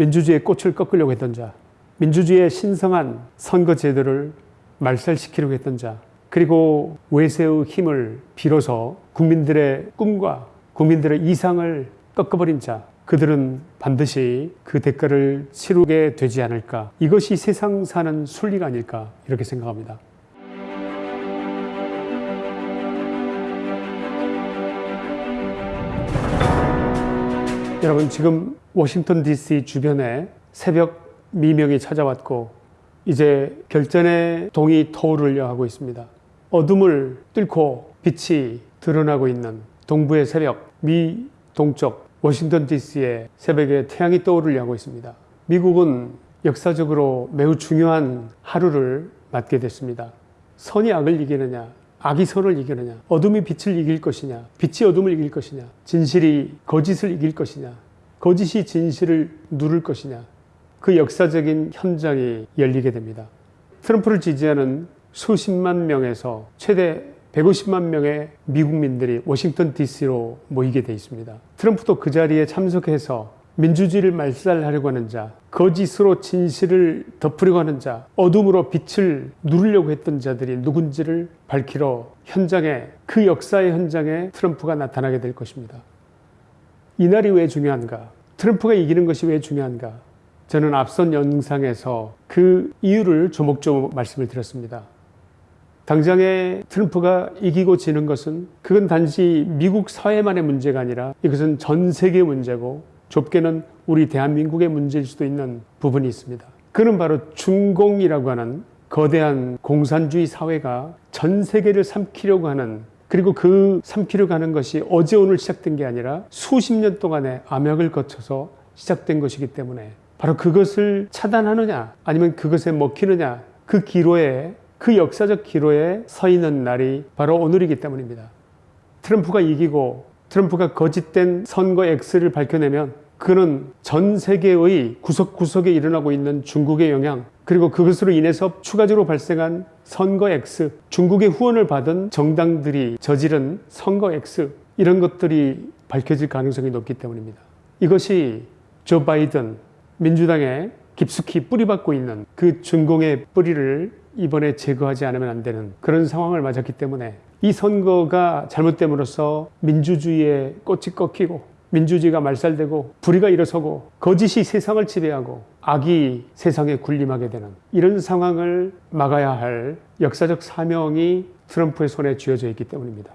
민주주의의 꽃을 꺾으려고 했던 자, 민주주의의 신성한 선거 제도를 말살시키려고 했던 자, 그리고 외세의 힘을 빌어서 국민들의 꿈과 국민들의 이상을 꺾어버린 자, 그들은 반드시 그 대가를 치르게 되지 않을까. 이것이 세상 사는 순리가 아닐까. 이렇게 생각합니다. 여러분 지금 워싱턴 DC 주변에 새벽 미명이 찾아왔고 이제 결전의 동이 터오르려 하고 있습니다. 어둠을 뚫고 빛이 드러나고 있는 동부의 새벽 미 동쪽 워싱턴 DC의 새벽에 태양이 떠오르려 하고 있습니다. 미국은 역사적으로 매우 중요한 하루를 맞게 됐습니다. 선이 악을 이기느냐 악이 선을 이기느냐? 어둠이 빛을 이길 것이냐? 빛이 어둠을 이길 것이냐? 진실이 거짓을 이길 것이냐? 거짓이 진실을 누를 것이냐? 그 역사적인 현장이 열리게 됩니다. 트럼프를 지지하는 수십만 명에서 최대 150만 명의 미국민들이 워싱턴 DC로 모이게 돼 있습니다. 트럼프도 그 자리에 참석해서 민주주의를 말살하려고 하는 자, 거짓으로 진실을 덮으려고 하는 자, 어둠으로 빛을 누르려고 했던 자들이 누군지를 밝히러 현장에 그 역사의 현장에 트럼프가 나타나게 될 것입니다. 이날이 왜 중요한가? 트럼프가 이기는 것이 왜 중요한가? 저는 앞선 영상에서 그 이유를 조목조목 말씀을 드렸습니다. 당장에 트럼프가 이기고 지는 것은 그건 단지 미국 사회만의 문제가 아니라 이것은 전 세계 문제고 좁게는 우리 대한민국의 문제일 수도 있는 부분이 있습니다. 그는 바로 중공이라고 하는 거대한 공산주의 사회가 전 세계를 삼키려고 하는 그리고 그 삼키려고 하는 것이 어제 오늘 시작된 게 아니라 수십 년 동안의 암약을 거쳐서 시작된 것이기 때문에 바로 그것을 차단하느냐 아니면 그것에 먹히느냐 그 기로에 그 역사적 기로에 서 있는 날이 바로 오늘이기 때문입니다. 트럼프가 이기고 트럼프가 거짓된 선거 X를 밝혀내면 그는 전 세계의 구석구석에 일어나고 있는 중국의 영향 그리고 그것으로 인해서 추가적으로 발생한 선거 X 중국의 후원을 받은 정당들이 저지른 선거 X 이런 것들이 밝혀질 가능성이 높기 때문입니다. 이것이 조 바이든 민주당에 깊숙이 뿌리박고 있는 그 중공의 뿌리를 이번에 제거하지 않으면 안 되는 그런 상황을 맞았기 때문에 이 선거가 잘못됨으로써 민주주의의 꽃이 꺾이고 민주주의가 말살되고 불의가 일어서고 거짓이 세상을 지배하고 악이 세상에 군림하게 되는 이런 상황을 막아야 할 역사적 사명이 트럼프의 손에 쥐어져 있기 때문입니다.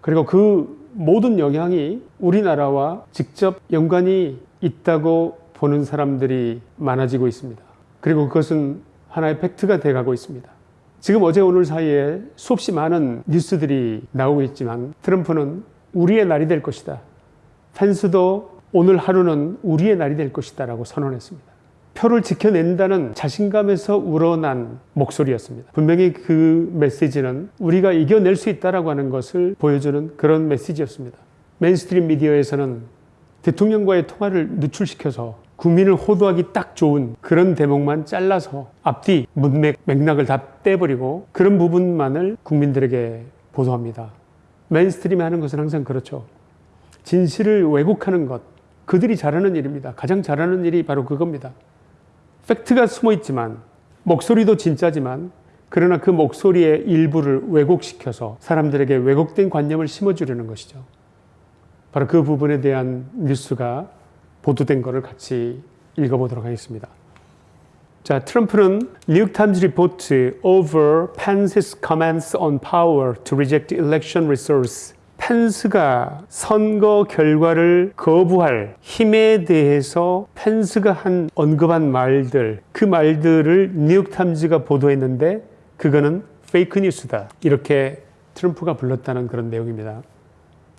그리고 그 모든 영향이 우리나라와 직접 연관이 있다고 보는 사람들이 많아지고 있습니다. 그리고 그것은 하나의 팩트가 돼가고 있습니다. 지금 어제 오늘 사이에 수없이 많은 뉴스들이 나오고 있지만 트럼프는 우리의 날이 될 것이다. 펜스도 오늘 하루는 우리의 날이 될 것이다 라고 선언했습니다. 표를 지켜낸다는 자신감에서 우러난 목소리였습니다. 분명히 그 메시지는 우리가 이겨낼 수 있다라고 하는 것을 보여주는 그런 메시지였습니다. mainstream 미디어에서는 대통령과의 통화를 누출시켜서 국민을 호도하기 딱 좋은 그런 대목만 잘라서 앞뒤 문맥 맥락을 다 떼버리고 그런 부분만을 국민들에게 보도합니다. mainstream이 하는 것은 항상 그렇죠. 진실을 왜곡하는 것 그들이 잘하는 일입니다. 가장 잘하는 일이 바로 그겁니다. 팩트가 숨어 있지만 목소리도 진짜지만 그러나 그 목소리의 일부를 왜곡시켜서 사람들에게 왜곡된 관념을 심어주려는 것이죠. 바로 그 부분에 대한 뉴스가 보도된 것을 같이 읽어보도록 하겠습니다. 자, 트럼프는 New York Times report over Pence's comments on power to reject election results 펜스가 선거 결과를 거부할 힘에 대해서 펜스가 한 언급한 말들 그 말들을 뉴욕타임즈가 보도했는데 그거는 fake news다 이렇게 트럼프가 불렀다는 그런 내용입니다.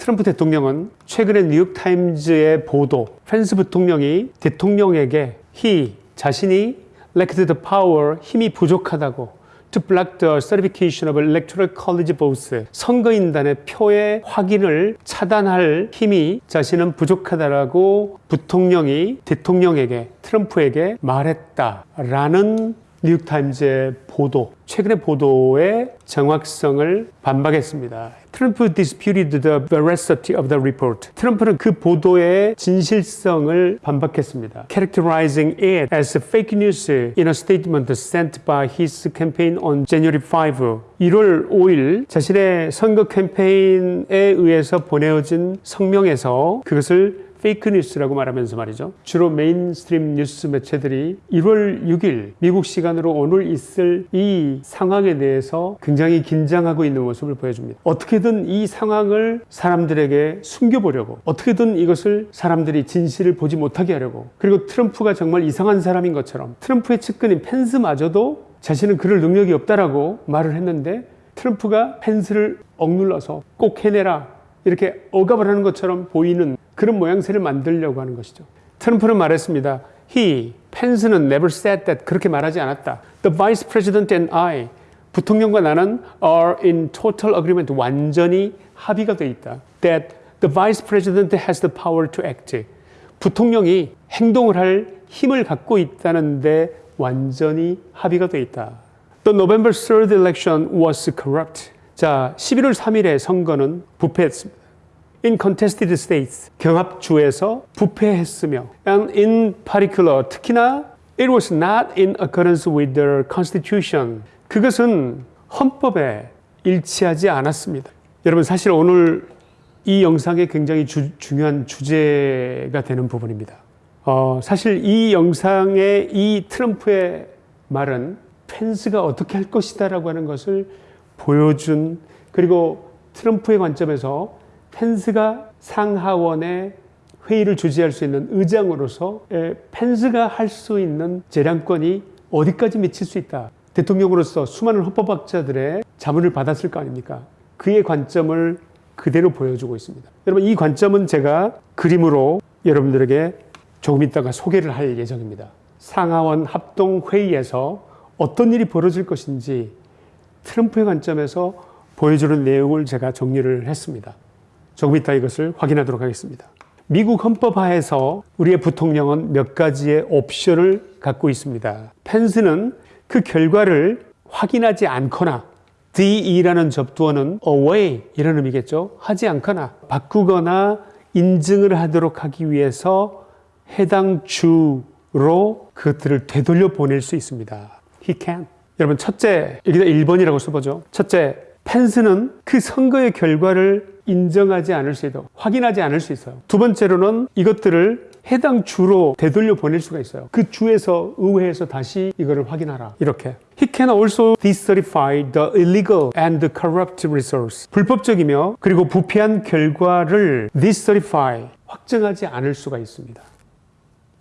트럼프 대통령은 최근에 뉴욕타임즈의 보도 펜스 부통령이 대통령에게 히 자신이 lacked the power 힘이 부족하다고 to block the certification of electoral college votes 선거인단의 표의 확인을 차단할 힘이 자신은 부족하다라고 부통령이 대통령에게 트럼프에게 말했다라는 뉴욕타임즈의 보도 최근의 보도의 정확성을 반박했습니다. 트럼프 disputed the veracity of the report. 트럼프는 그 보도의 진실성을 반박했습니다. characterizing it as fake news in a statement sent by his campaign on January 5. 1월 5일 자신의 선거 캠페인에 의해서 보내어진 성명에서 그것을 fake news라고 말하면서 말이죠. 주로 mainstream 뉴스 매체들이 1월 6일 미국 시간으로 오늘 있을 이 상황에 대해서 굉장히 긴장하고 있는 모습을 보여줍니다. 어떻게든 이 상황을 사람들에게 숨겨보려고 어떻게든 이것을 사람들이 진실을 보지 못하게 하려고 그리고 트럼프가 정말 이상한 사람인 것처럼 트럼프의 측근인 펜스마저도 자신은 그럴 능력이 없다라고 말을 했는데 트럼프가 펜스를 억눌러서 꼭 해내라 이렇게 억압을 하는 것처럼 보이는 그런 모양새를 만들려고 하는 것이죠. 트럼프는 말했습니다. He, 펜스는 never said that 그렇게 말하지 않았다. The vice president and I, 부통령과 나는 are in total agreement, 완전히 합의가 돼 있다. That the vice president has the power to act. 부통령이 행동을 할 힘을 갖고 있다는데 완전히 합의가 돼 있다. The November 3rd election was corrupt. 자, 11월 3일의 선거는 부패했습니다. In contested states, 경합주에서 부패했으며, and in particular, 특히나 it was not in accordance with the constitution. 그것은 헌법에 일치하지 않았습니다. 여러분, 사실 오늘 이 영상의 굉장히 주, 중요한 주제가 되는 부분입니다. 어, 사실 이 영상의 이 트럼프의 말은 펜스가 어떻게 할 것이다 라고 하는 것을 보여준 그리고 트럼프의 관점에서 펜스가 상하원의 회의를 주재할 수 있는 의장으로서 펜스가 할 수 있는 재량권이 어디까지 미칠 수 있다. 대통령으로서 수많은 헌법학자들의 자문을 받았을 거 아닙니까? 그의 관점을 그대로 보여주고 있습니다. 여러분 이 관점은 제가 그림으로 여러분들에게 조금 있다가 소개를 할 예정입니다. 상하원 합동회의에서 어떤 일이 벌어질 것인지 트럼프의 관점에서 보여주는 내용을 제가 정리를 했습니다. 조금 이따 이것을 확인하도록 하겠습니다. 미국 헌법 하에서 우리의 부통령은 몇 가지의 옵션을 갖고 있습니다. 펜스는 그 결과를 확인하지 않거나 DE라는 접두어는 away 이런 의미겠죠. 하지 않거나 바꾸거나 인증을 하도록 하기 위해서 해당 주로 그것들을 되돌려 보낼 수 있습니다. He can. 여러분 첫째 여기다 1번이라고 써보죠. 첫째 펜스는 그 선거의 결과를 인정하지 않을 수 있도록 확인하지 않을 수 있어요. 두 번째로는 이것들을 해당 주로 되돌려 보낼 수가 있어요. 그 주에서 의회에서 다시 이거를 확인하라. 이렇게. He can also decertify the illegal and corrupt results. 불법적이며 그리고 부패한 결과를 decertify 확정하지 않을 수가 있습니다.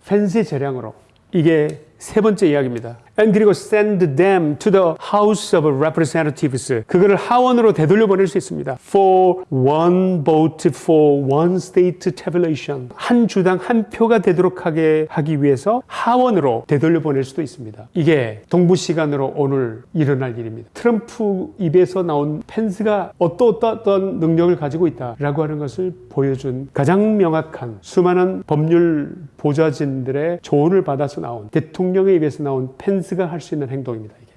펜스의 재량으로. 이게 세 번째 이야기입니다. And 그리고 send them to the House of Representatives. 그거를 하원으로 되돌려 보낼 수 있습니다. For one vote for one state tabulation. 한 주당 한 표가 되도록 하게 하기 위해서 하원으로 되돌려 보낼 수도 있습니다. 이게 동부 시간으로 오늘 일어날 일입니다. 트럼프 입에서 나온 펜스가 어떠어떤 능력을 가지고 있다라고 하는 것을 보여준 가장 명확한 수많은 법률 보좌진들의 조언을 받아서 나온 대통령의 입에서 나온 펜스 가 할 수 있는 행동입니다. 이게.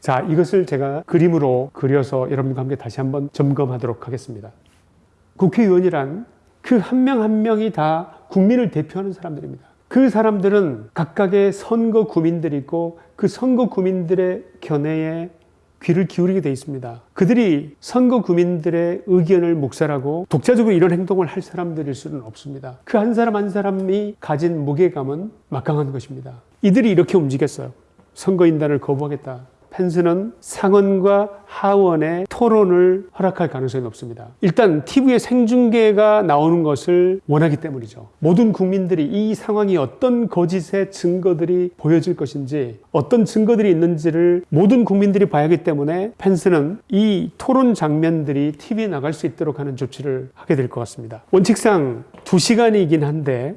자, 이것을 제가 그림으로 그려서 여러분과 함께 다시 한번 점검하도록 하겠습니다. 국회의원이란 그 한명한 명이 다 국민을 대표하는 사람들입니다. 그 사람들은 각각의 선거 구민들이 있고 그 선거 구민들의 견해에 귀를 기울이게 돼 있습니다. 그들이 선거 구민들의 의견을 묵살하고 독자적으로 이런 행동을 할 사람들일 수는 없습니다. 그 한 사람 한 사람이 가진 무게감은 막강한 것입니다. 이들이 이렇게 움직였어요. 선거인단을 거부하겠다. 펜스는 상원과 하원의 토론을 허락할 가능성이 높습니다. 일단 TV에 생중계가 나오는 것을 원하기 때문이죠. 모든 국민들이 이 상황이 어떤 거짓의 증거들이 보여질 것인지 어떤 증거들이 있는지를 모든 국민들이 봐야 하기 때문에 펜스는 이 토론 장면들이 TV에 나갈 수 있도록 하는 조치를 하게 될 것 같습니다. 원칙상 2시간이긴 한데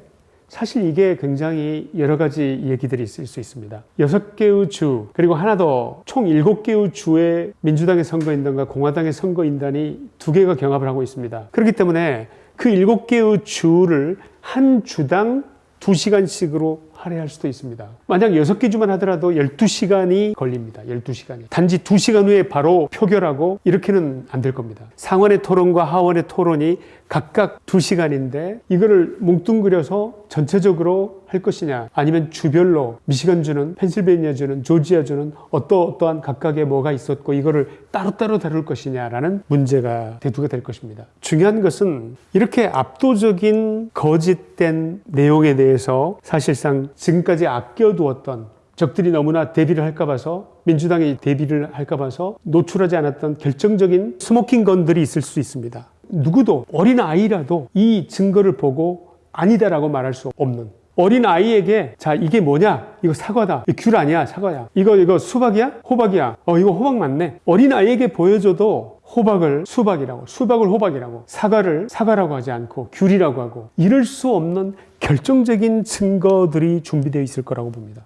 사실 이게 굉장히 여러 가지 얘기들이 있을 수 있습니다. 여섯 개의 주, 그리고 하나 더총 일곱 개의 주의 민주당의 선거인단과 공화당의 선거인단이 두 개가 경합을 하고 있습니다. 그렇기 때문에 그 일곱 개의 주를 한 주당 두 시간씩으로 할애할 수도 있습니다. 만약 6개 주만 하더라도 12시간이 걸립니다. 12시간이. 단지 2시간 후에 바로 표결하고 이렇게는 안 될 겁니다. 상원의 토론과 하원의 토론이 각각 2시간인데 이거를 뭉뚱그려서 전체적으로 할 것이냐 아니면 주별로 미시간주는 펜실베니아주는 조지아주는 어떠 어떠한 각각의 뭐가 있었고 이거를 따로따로 다룰 것이냐라는 문제가 대두가 될 것입니다. 중요한 것은 이렇게 압도적인 거짓된 내용에 대해서 사실상 지금까지 아껴두었던 적들이 너무나 대비를 할까 봐서 민주당이 대비를 할까 봐서 노출하지 않았던 결정적인 smoking gun들이 있을 수 있습니다. 누구도 어린 아이라도 이 증거를 보고 아니다라고 말할 수 없는. 어린 아이에게 자 이게 뭐냐? 이거 사과다. 이거 귤 아니야 사과야. 이거 이거 수박이야? 호박이야? 어 이거 호박 맞네. 어린 아이에게 보여줘도 호박을 수박이라고 수박을 호박이라고 사과를 사과라고 하지 않고 귤이라고 하고 이럴 수 없는 결정적인 증거들이 준비되어 있을 거라고 봅니다.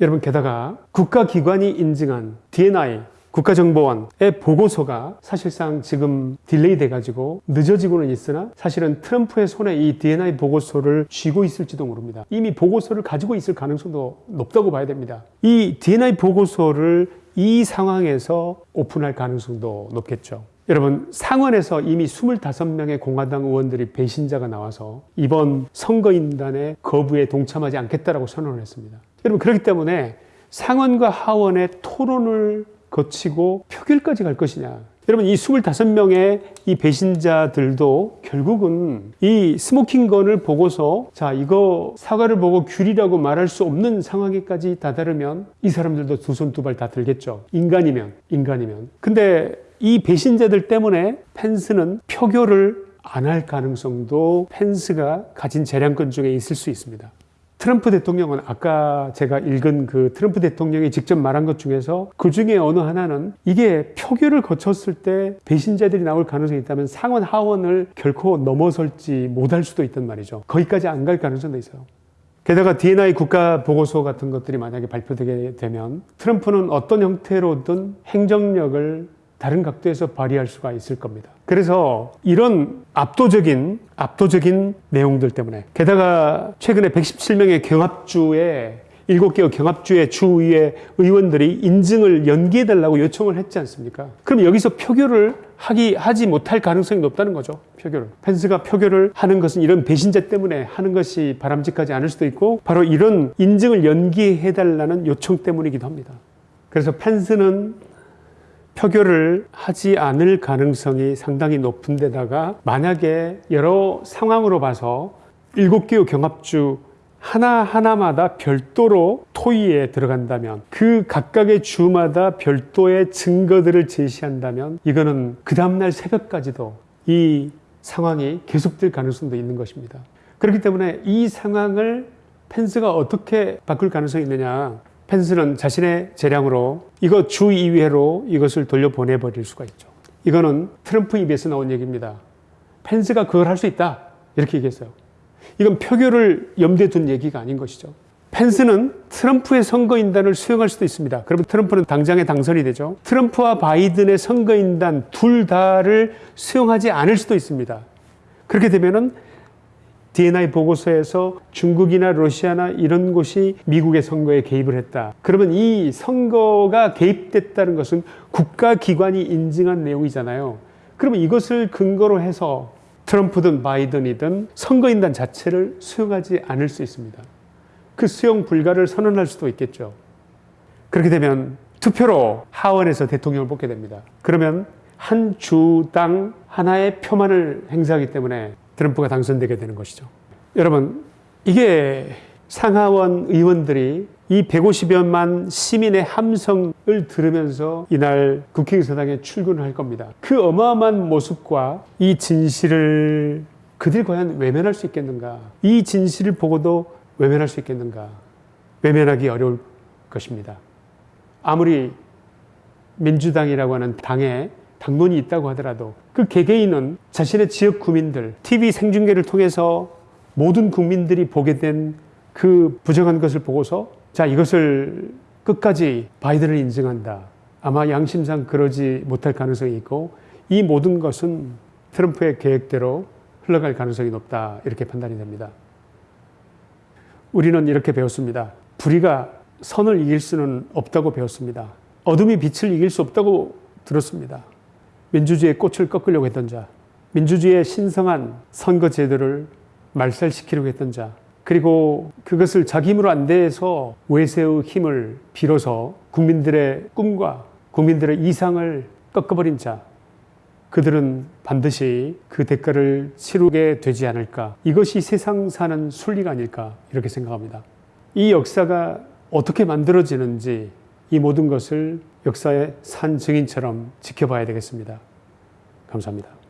여러분 게다가 국가기관이 인증한 DNI 국가정보원의 보고서가 사실상 지금 delay 돼가지고 늦어지고는 있으나 사실은 트럼프의 손에 이 DNI 보고서를 쥐고 있을지도 모릅니다. 이미 보고서를 가지고 있을 가능성도 높다고 봐야 됩니다. 이 DNI 보고서를 이 상황에서 오픈할 가능성도 높겠죠. 여러분 상원에서 이미 25명의 공화당 의원들이 배신자가 나와서 이번 선거인단의 거부에 동참하지 않겠다라고 선언을 했습니다. 여러분 그렇기 때문에 상원과 하원의 토론을 거치고 표결까지 갈 것이냐. 여러분 이 25명의 이 배신자들도 결국은 이 스모킹건을 보고서 자 이거 사과를 보고 귤이라고 말할 수 없는 상황에까지 다다르면 이 사람들도 두 손 두 발 다 들겠죠. 인간이면 인간이면. 근데 이 배신자들 때문에 펜스는 표결을 안 할 가능성도 펜스가 가진 재량권 중에 있을 수 있습니다. 트럼프 대통령은 아까 제가 읽은 그 트럼프 대통령이 직접 말한 것 중에서 그 중에 어느 하나는 이게 표결을 거쳤을 때 배신자들이 나올 가능성이 있다면 상원 하원을 결코 넘어설지 못할 수도 있단 말이죠. 거기까지 안 갈 가능성도 있어요. 게다가 DNI 국가 보고서 같은 것들이 만약에 발표되게 되면 트럼프는 어떤 형태로든 행정력을 다른 각도에서 발휘할 수가 있을 겁니다. 그래서 이런 압도적인 압도적인 내용들 때문에 게다가 최근에 117명의 경합주의 7개의 경합주의 주의 의원들이 인증을 연기해 달라고 요청을 했지 않습니까? 그럼 여기서 표결을 하기 하지 못할 가능성이 높다는 거죠. 표결을. 펜스가 표결을 하는 것은 이런 배신자 때문에 하는 것이 바람직하지 않을 수도 있고 바로 이런 인증을 연기해 달라는 요청 때문이기도 합니다. 그래서 펜스는 표결을 하지 않을 가능성이 상당히 높은 데다가 만약에 여러 상황으로 봐서 일곱 개의 경합주 하나하나마다 별도로 토의에 들어간다면 그 각각의 주마다 별도의 증거들을 제시한다면 이거는 그 다음날 새벽까지도 이 상황이 계속될 가능성도 있는 것입니다. 그렇기 때문에 이 상황을 펜스가 어떻게 바꿀 가능성이 있느냐 펜스는 자신의 재량으로 이거 주 2회로 이것을 돌려보내버릴 수가 있죠. 이거는 트럼프 입에서 나온 얘기입니다. 펜스가 그걸 할 수 있다. 이렇게 얘기했어요. 이건 표결을 염두에 둔 얘기가 아닌 것이죠. 펜스는 트럼프의 선거인단을 수용할 수도 있습니다. 그러면 트럼프는 당장에 당선이 되죠. 트럼프와 바이든의 선거인단 둘 다를 수용하지 않을 수도 있습니다. 그렇게 되면은 DNI 보고서에서 중국이나 러시아나 이런 곳이 미국의 선거에 개입을 했다. 그러면 이 선거가 개입됐다는 것은 국가기관이 인증한 내용이잖아요. 그러면 이것을 근거로 해서 트럼프든 바이든이든 선거인단 자체를 수용하지 않을 수 있습니다. 그 수용 불가를 선언할 수도 있겠죠. 그렇게 되면 투표로 하원에서 대통령을 뽑게 됩니다. 그러면 한 주당 하나의 표만을 행사하기 때문에 트럼프가 당선되게 되는 것이죠. 여러분, 이게 상하원 의원들이 이 150여만 시민의 함성을 들으면서 이날 국회의사당에 출근을 할 겁니다. 그 어마어마한 모습과 이 진실을 그들 과연 외면할 수 있겠는가? 이 진실을 보고도 외면할 수 있겠는가? 외면하기 어려울 것입니다. 아무리 민주당이라고 하는 당에 당론이 있다고 하더라도 그 개개인은 자신의 지역 구민들, TV 생중계를 통해서 모든 국민들이 보게 된 그 부정한 것을 보고서 자, 이것을 끝까지 바이든을 인증한다. 아마 양심상 그러지 못할 가능성이 있고 이 모든 것은 트럼프의 계획대로 흘러갈 가능성이 높다. 이렇게 판단이 됩니다. 우리는 이렇게 배웠습니다. 불의가 선을 이길 수는 없다고 배웠습니다. 어둠이 빛을 이길 수 없다고 들었습니다. 민주주의의 꽃을 꺾으려고 했던 자, 민주주의의 신성한 선거 제도를 말살시키려고 했던 자, 그리고 그것을 자기 힘으로 안 돼서 외세의 힘을 빌어서 국민들의 꿈과 국민들의 이상을 꺾어버린 자, 그들은 반드시 그 대가를 치르게 되지 않을까. 이것이 세상 사는 순리가 아닐까. 이렇게 생각합니다. 이 역사가 어떻게 만들어지는지 이 모든 것을 역사의 산 증인처럼 지켜봐야 되겠습니다. 감사합니다.